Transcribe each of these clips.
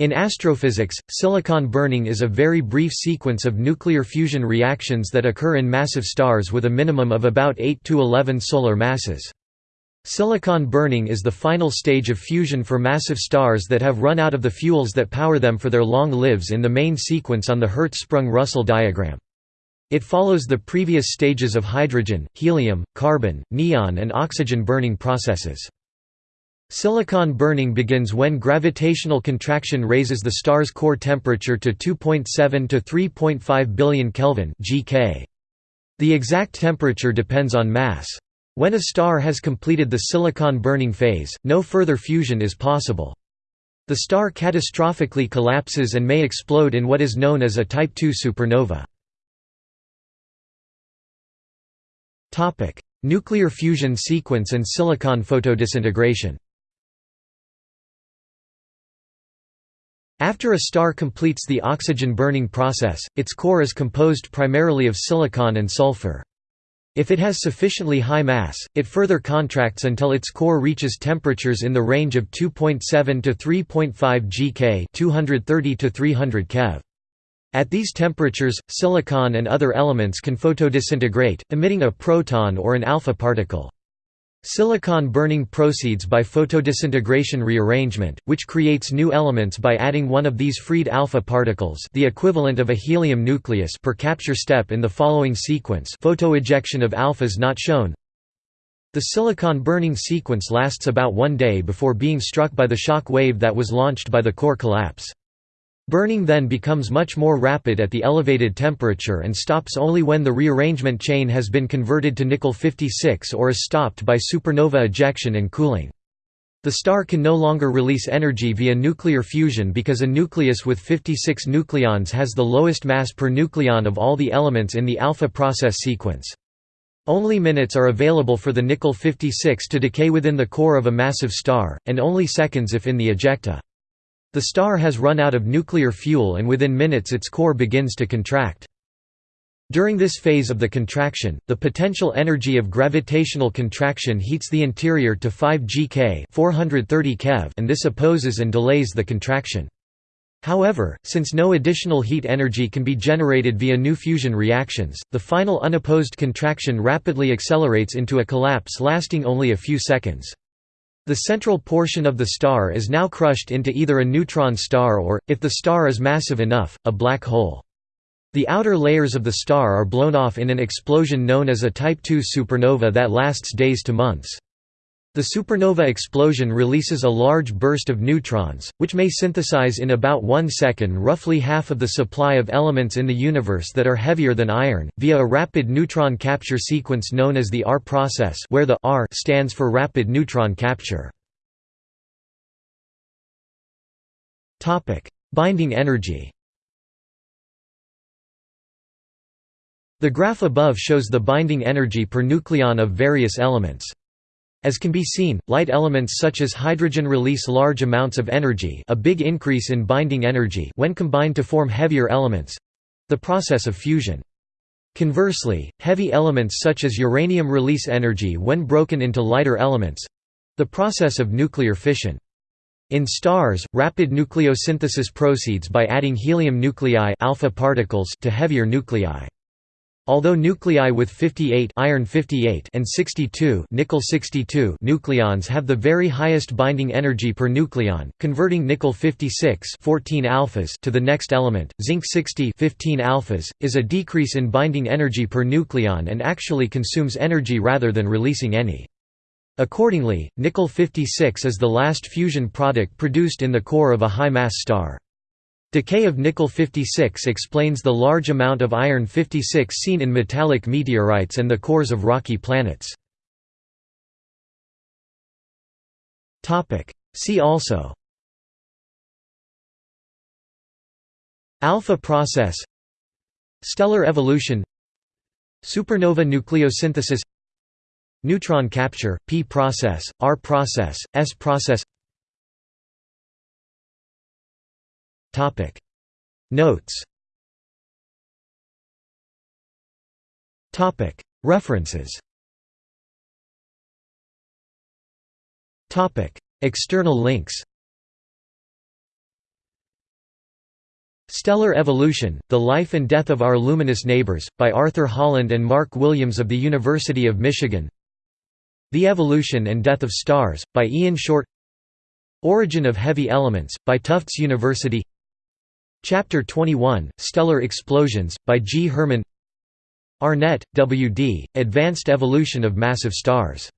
In astrophysics, silicon burning is a very brief sequence of nuclear fusion reactions that occur in massive stars with a minimum of about 8 to 11 solar masses. Silicon burning is the final stage of fusion for massive stars that have run out of the fuels that power them for their long lives in the main sequence on the Hertzsprung-Russell diagram. It follows the previous stages of hydrogen, helium, carbon, neon and oxygen burning processes. Silicon burning begins when gravitational contraction raises the star's core temperature to 2.7 to 3.5 billion Kelvin (GK). The exact temperature depends on mass. When a star has completed the silicon burning phase, no further fusion is possible. The star catastrophically collapses and may explode in what is known as a Type II supernova. Nuclear fusion sequence and silicon photodisintegration After a star completes the oxygen burning process, its core is composed primarily of silicon and sulfur. If it has sufficiently high mass, it further contracts until its core reaches temperatures in the range of 2.7 to 3.5 GK 230 to 300 keV. At these temperatures, silicon and other elements can photodisintegrate, emitting a proton or an alpha particle. Silicon burning proceeds by photodisintegration rearrangement, which creates new elements by adding one of these freed alpha particles the equivalent of a helium nucleus per capture step in the following sequence photoejection of alphas not shown. The silicon burning sequence lasts about one day before being struck by the shock wave that was launched by the core collapse. Burning then becomes much more rapid at the elevated temperature and stops only when the rearrangement chain has been converted to nickel-56 or is stopped by supernova ejection and cooling. The star can no longer release energy via nuclear fusion because a nucleus with 56 nucleons has the lowest mass per nucleon of all the elements in the alpha process sequence. Only minutes are available for the nickel-56 to decay within the core of a massive star, and only seconds if in the ejecta. The star has run out of nuclear fuel and within minutes its core begins to contract. During this phase of the contraction, the potential energy of gravitational contraction heats the interior to 5 GK 430 keV and this opposes and delays the contraction. However, since no additional heat energy can be generated via new fusion reactions, the final unopposed contraction rapidly accelerates into a collapse lasting only a few seconds. The central portion of the star is now crushed into either a neutron star or, if the star is massive enough, a black hole. The outer layers of the star are blown off in an explosion known as a Type II supernova that lasts days to months. The supernova explosion releases a large burst of neutrons, which may synthesize in about one second roughly half of the supply of elements in the universe that are heavier than iron, via a rapid neutron capture sequence known as the R process where the R stands for rapid neutron capture. Binding energy The graph above shows the binding energy per nucleon of various elements. As can be seen, light elements such as hydrogen release large amounts of energy a big increase in binding energy when combined to form heavier elements—the process of fusion. Conversely, heavy elements such as uranium release energy when broken into lighter elements—the process of nuclear fission. In stars, rapid nucleosynthesis proceeds by adding helium nuclei alpha particles to heavier nuclei. Although nuclei with 58 iron 58 and 62 nickel 62 nucleons have the very highest binding energy per nucleon, converting nickel 56 14 alphas to the next element, zinc 60 15 alphas, is a decrease in binding energy per nucleon and actually consumes energy rather than releasing any. Accordingly, nickel 56 is the last fusion product produced in the core of a high-mass star. Decay of nickel-56 explains the large amount of iron-56 seen in metallic meteorites and the cores of rocky planets. See also Alpha process Stellar evolution Supernova nucleosynthesis Neutron capture, P process, R process, S process Topic. Notes. Topic. References. Topic. External links. Stellar Evolution, The Life and Death of Our Luminous Neighbors, by Arthur Holland and Mark Williams of the University of Michigan. The Evolution and Death of Stars, by Ian Short. Origin of Heavy Elements, by Tufts University Chapter 21, Stellar Explosions, by G. Herman Arnett, W. D., Advanced Evolution of Massive Stars.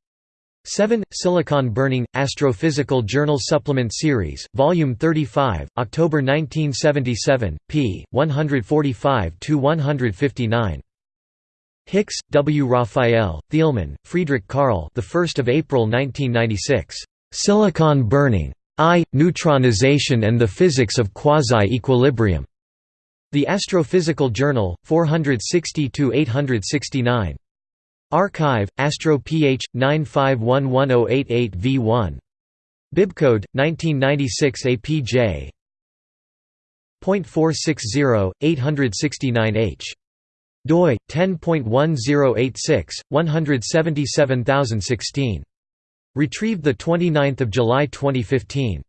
7. Silicon Burning, Astrophysical Journal Supplement Series, Volume 35, October 1977, p. 145–159. Hix, W. Raphael, Thielemann, Friedrich Karl the 1st of April 1996. Silicon Burning. I. Neutronization and the Physics of Quasi-Equilibrium. The Astrophysical Journal, 460–869. Archive, Astro Ph. 9511088 v1. Bibcode, 1996 APJ. .460, 869h. doi 10.1086 177016 retrieved the 29th of July 2015